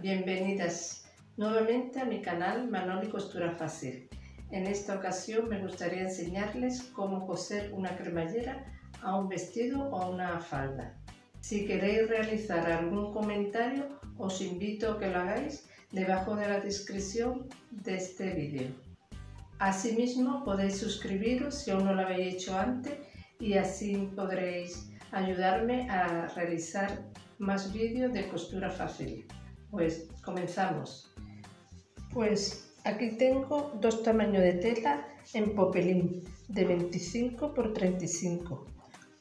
Bienvenidas nuevamente a mi canal Manoli Costura Fácil. En esta ocasión me gustaría enseñarles cómo coser una cremallera a un vestido o a una falda. Si queréis realizar algún comentario os invito a que lo hagáis debajo de la descripción de este vídeo. Asimismo podéis suscribiros si aún no lo habéis hecho antes y así podréis ayudarme a realizar más vídeos de costura fácil. Pues comenzamos. Pues aquí tengo dos tamaños de tela en popelín de 25 por 35.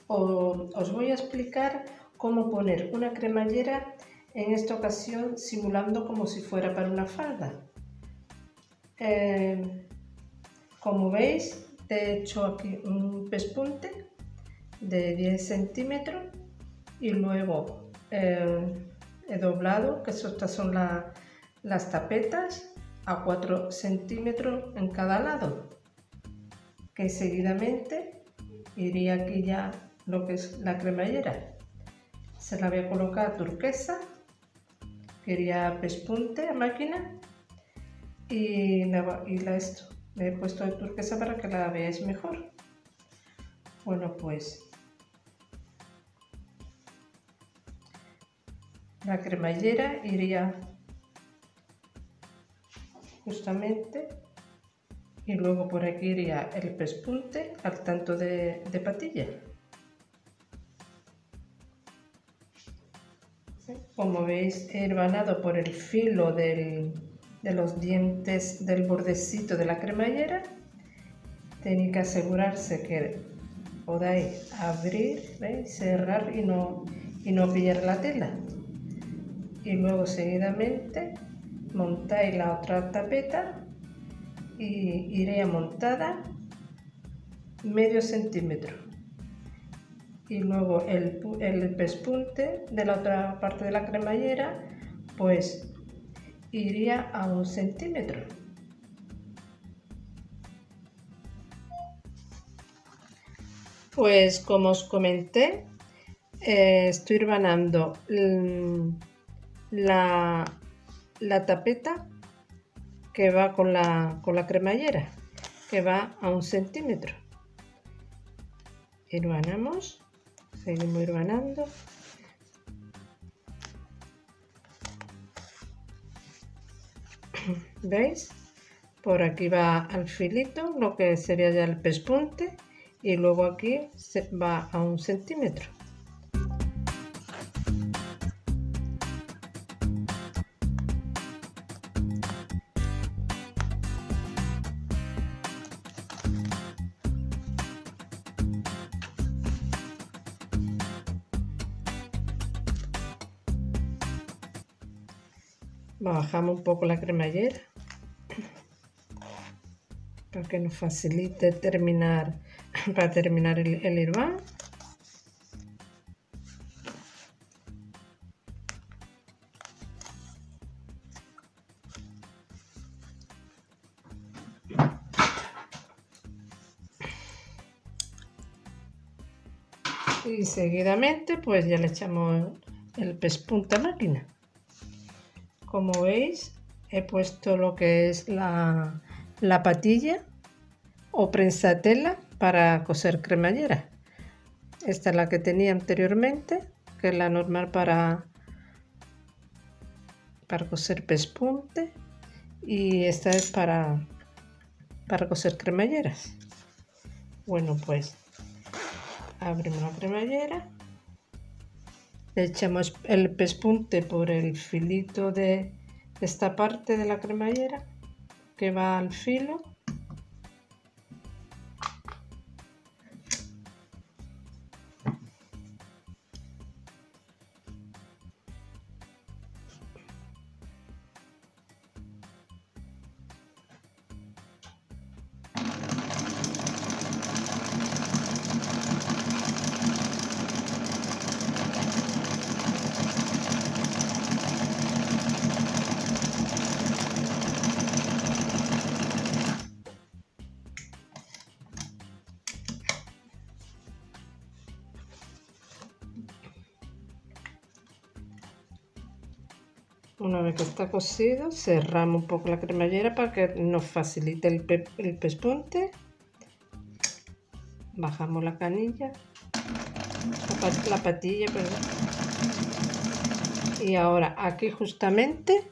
os voy a explicar cómo poner una cremallera en esta ocasión simulando como si fuera para una falda. Eh, como veis he hecho aquí un pespunte de 10 centímetros y luego eh, he doblado, que estas son las tapetas, a 4 centímetros en cada lado. Que seguidamente iría aquí ya lo que es la cremallera. Se la voy a colocar turquesa, quería pespunte a máquina y la, y la esto. Le he puesto de turquesa para que la veáis mejor. Bueno, pues la cremallera iría justamente y luego por aquí iría el pespunte al tanto de, patilla. Como veis he herbanado por el filo de los dientes del bordecito de la cremallera. Tenéis que asegurarse que podáis abrir cerrar y no, y no pillar la tela y luego seguidamente montáis la otra tapeta y iré montada medio centímetro. Y luego el, el pespunte de la otra parte de la cremallera pues iría a un centímetro. Pues como os comenté eh, estoy hermanando la, tapeta que va con la, con la cremallera, que va a un centímetro. Hermanamos, seguimos hermanando. ¿Veis? Por aquí va al filito, lo que sería ya el pespunte, y luego aquí se va a un centímetro. Bajamos un poco la cremallera para que nos facilite terminar para terminar el, el y seguidamente pues ya le echamos el pespunta máquina como veis he puesto lo que es la, patilla o prensa tela para coser cremallera. Esta es la que tenía anteriormente que es la normal para para coser pespunte y esta es para para coser cremalleras. Bueno pues abrimos la cremallera. le echamos el pespunte por el filito de esta parte de la cremallera que va al filo Una vez que está cocido, cerramos un poco la cremallera para que nos facilite el, el pespunte. Bajamos la canilla, la, patilla, perdón. Y ahora aquí justamente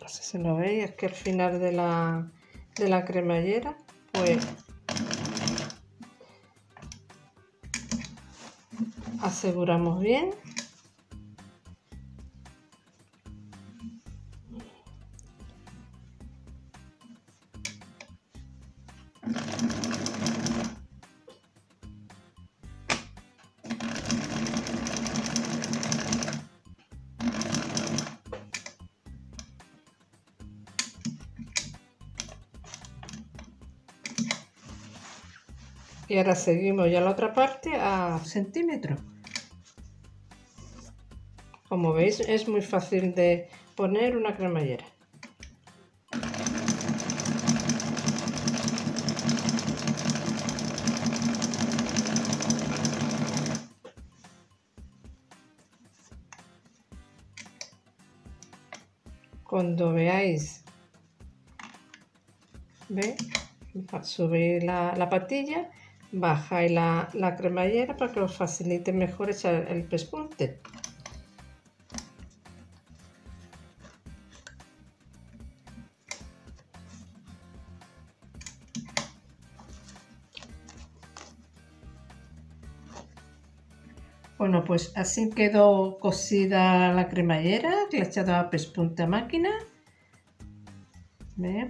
no sé si lo veis, es que al final de la, de la cremallera, pues aseguramos bien y ahora seguimos ya la otra parte a centímetros como veis es muy fácil de poner una cremallera. Cuando veáis, ve, subir la, la patilla, bajáis la, la cremallera para que os facilite mejor echar el pespunte. Bueno, pues así quedó cocida la cremallera, que le he echado a pespunta máquina.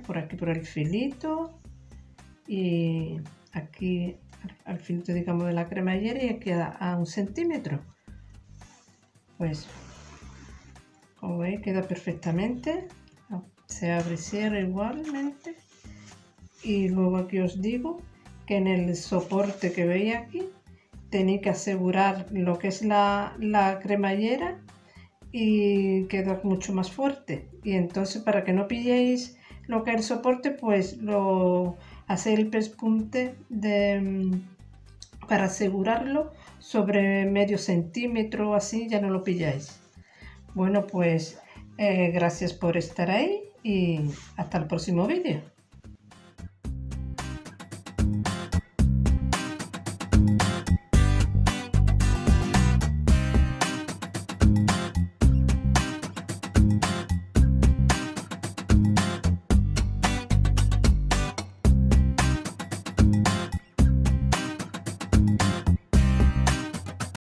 Por aquí por el filito. Y aquí al filito, digamos, de la cremallera y aquí a, un centímetro. Pues, como veis, queda perfectamente. Se abre y cierra igualmente. Y luego aquí os digo que en el soporte que veis aquí tenéis que asegurar lo que es la, cremallera y queda mucho más fuerte. Y entonces para que no pilléis lo que es el soporte, pues lo hacéis el pespunte de, mm, para asegurarlo sobre medio centímetro así, ya no lo pilláis. Bueno, pues eh, gracias por estar ahí y hasta el próximo vídeo.